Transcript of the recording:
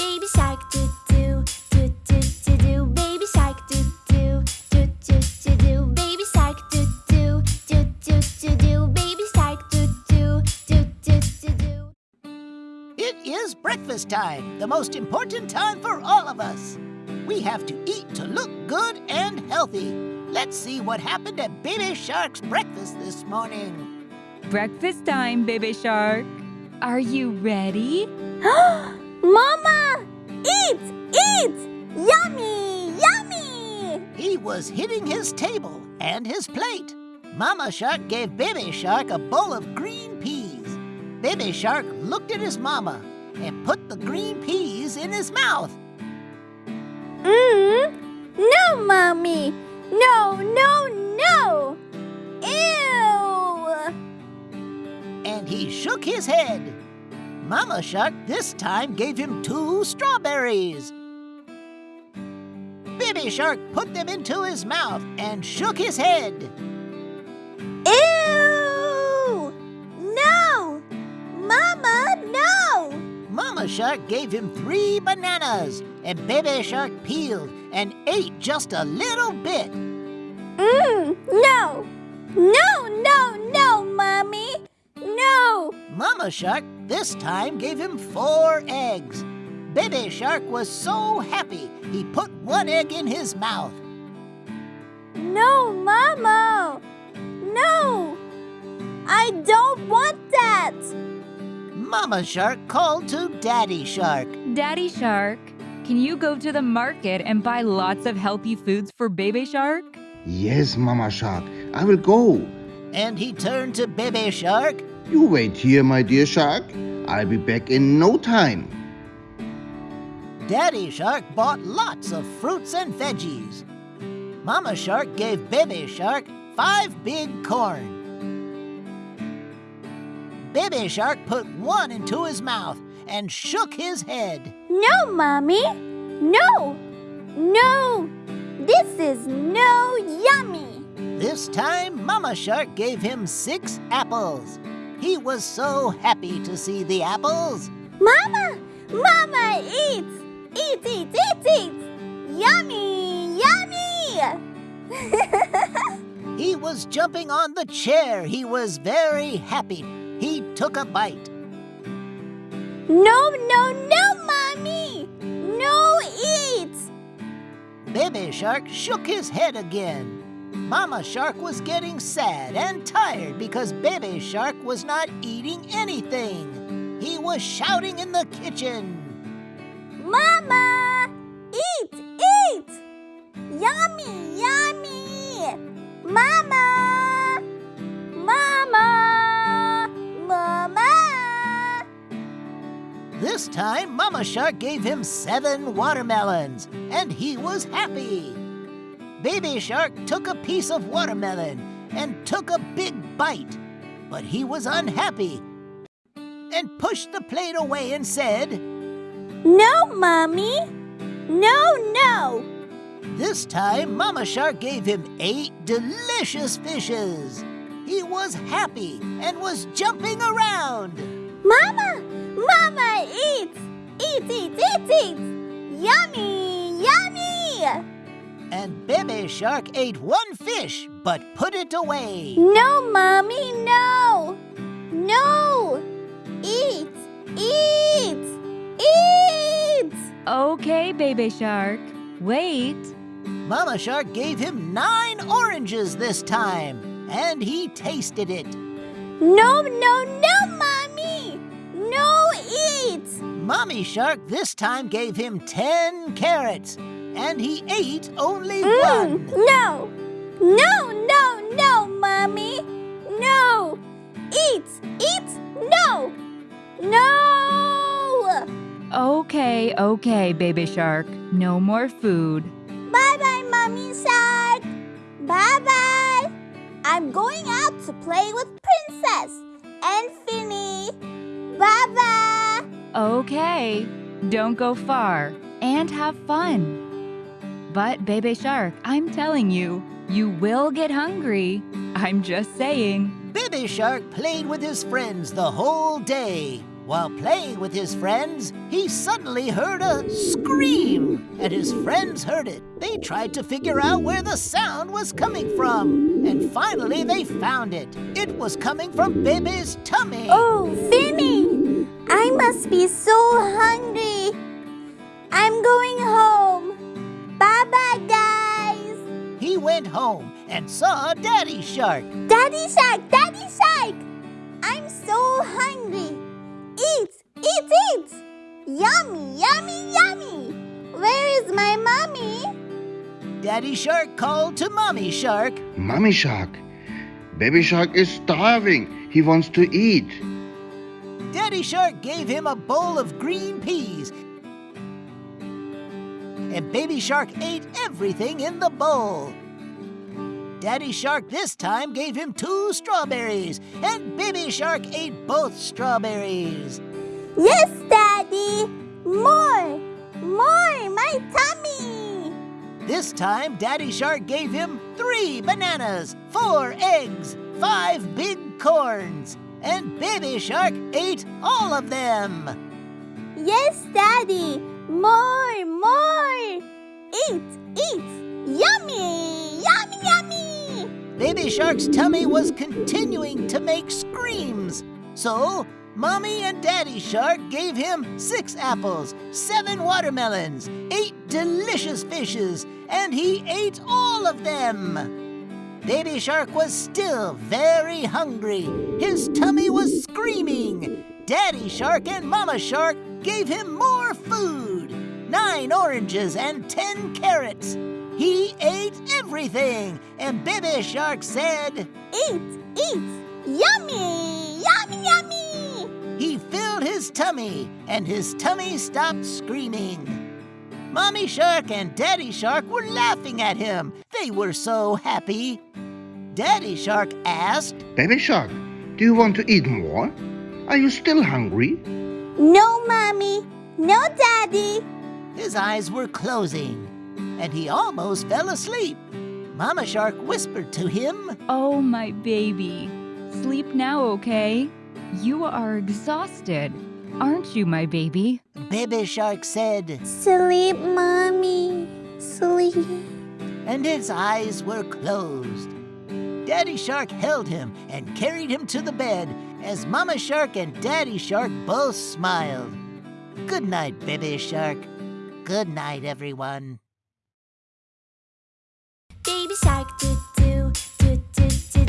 Baby shark do do do do do do. Baby shark do do do do do do. Baby shark do do do do do do. Baby shark do do do do do do. It is breakfast time, the most important time for all of us. We have to eat to look good and healthy. Let's see what happened at Baby Shark's breakfast this morning. Breakfast time, baby shark. Are you ready? Mama! Eat! Eat! Yummy! Yummy! He was hitting his table and his plate. Mama Shark gave Baby Shark a bowl of green peas. Baby Shark looked at his mama and put the green peas in his mouth. Mmm! No, Mommy! No, no, no! Ew! and he shook his head. Mama Shark this time gave him two strawberries. Baby Shark put them into his mouth and shook his head. Ew! No! Mama, no! Mama Shark gave him three bananas, and Baby Shark peeled and ate just a little bit. Mmm! No! No, no, no, Mommy! No! Mama Shark this time gave him four eggs. Baby Shark was so happy he put one egg in his mouth. No, Mama! No! I don't want that! Mama Shark called to Daddy Shark. Daddy shark, can you go to the market and buy lots of healthy foods for baby shark? Yes, Mama Shark, I will go. And he turned to Baby Shark. You wait here, my dear shark. I'll be back in no time. Daddy Shark bought lots of fruits and veggies. Mama Shark gave Baby Shark five big corn. Baby Shark put one into his mouth and shook his head. No, Mommy! No! No! This is no yummy! This time, Mama Shark gave him six apples. He was so happy to see the apples. Mama! Mama, eat! Eat, eat, eat, eat! Yummy! Yummy! He was jumping on the chair. He was very happy. He took a bite. No, no, no, Mommy! No eat! Baby Shark shook his head again. Mama Shark was getting sad and tired because Baby Shark was not eating anything. He was shouting in the kitchen. Mama! Eat, eat! Yummy, yummy! Mama! Mama! Mama! This time, Mama Shark gave him seven watermelons, and he was happy. Baby Shark took a piece of watermelon and took a big bite, but he was unhappy and pushed the plate away and said, No, Mommy! No, no! This time, Mama Shark gave him eight delicious fishes. He was happy and was jumping around. Mama! Mama, eat! Eat, eat, eat, eat! Yummy, yummy! And Baby Shark ate one fish but put it away. No, Mommy, no! No! Eat! Eat! Eat! Okay, baby shark. Wait. Mama Shark gave him nine oranges this time, and he tasted it. No, no, no, Mommy! No, eat! Mommy Shark this time gave him ten carrots, and he ate only Mm, one. no! No, no, no, Mommy! No! Eat! Eat! No! No! Okay, okay, baby shark. No more food. Bye bye, Mommy Shark! Bye bye! I'm going out to play with Princess and Finny. Bye bye! Okay. Don't go far and have fun. But, baby shark, I'm telling you, you will get hungry. I'm just saying. Baby Shark played with his friends the whole day, While playing with his friends, he suddenly heard a scream, and his friends heard it. They tried to figure out where the sound was coming from, and finally they found it. It was coming from Baby's tummy. Oh, Finny! I must be so hungry. I'm going home. Went home and saw Daddy Shark. Daddy Shark, Daddy Shark! I'm so hungry. Eat, eat, eat! Yummy, yummy, yummy! Where is my mommy? Daddy Shark called to Mommy Shark. Mommy Shark, Baby Shark is starving. He wants to eat. Daddy Shark gave him a bowl of green peas. And Baby Shark ate everything in the bowl. Daddy Shark this time gave him two strawberries, and Baby Shark ate both strawberries. Yes, Daddy! More! More! My tummy! This time, Daddy Shark gave him three bananas, four eggs, five big corns, and Baby Shark ate all of them. Yes, Daddy! More! More! Eat! Baby Shark's tummy was continuing to make screams. So, Mommy and Daddy Shark gave him six apples, seven watermelons, eight delicious fishes, and he ate all of them. Baby Shark was still very hungry. His tummy was screaming. Daddy Shark and Mama Shark gave him more food nine oranges and ten carrots. He ate everything, and Baby Shark said, Eat! Eat! Yummy! Yummy! Yummy! He filled his tummy, and his tummy stopped screaming. Mommy Shark and Daddy Shark were laughing at him. They were so happy. Daddy Shark asked, Baby Shark, do you want to eat more? Are you still hungry? No, Mommy! No, Daddy! His eyes were closing, and he almost fell asleep. Mama Shark whispered to him, Oh, my baby. Sleep now, okay? You are exhausted, aren't you, my baby? Baby Shark said, Sleep, Mommy. Sleep. and his eyes were closed. Daddy Shark held him and carried him to the bed as Mama Shark and Daddy Shark both smiled. Good night, Baby Shark. Good night, everyone. Baby shark doo doo doo doo doo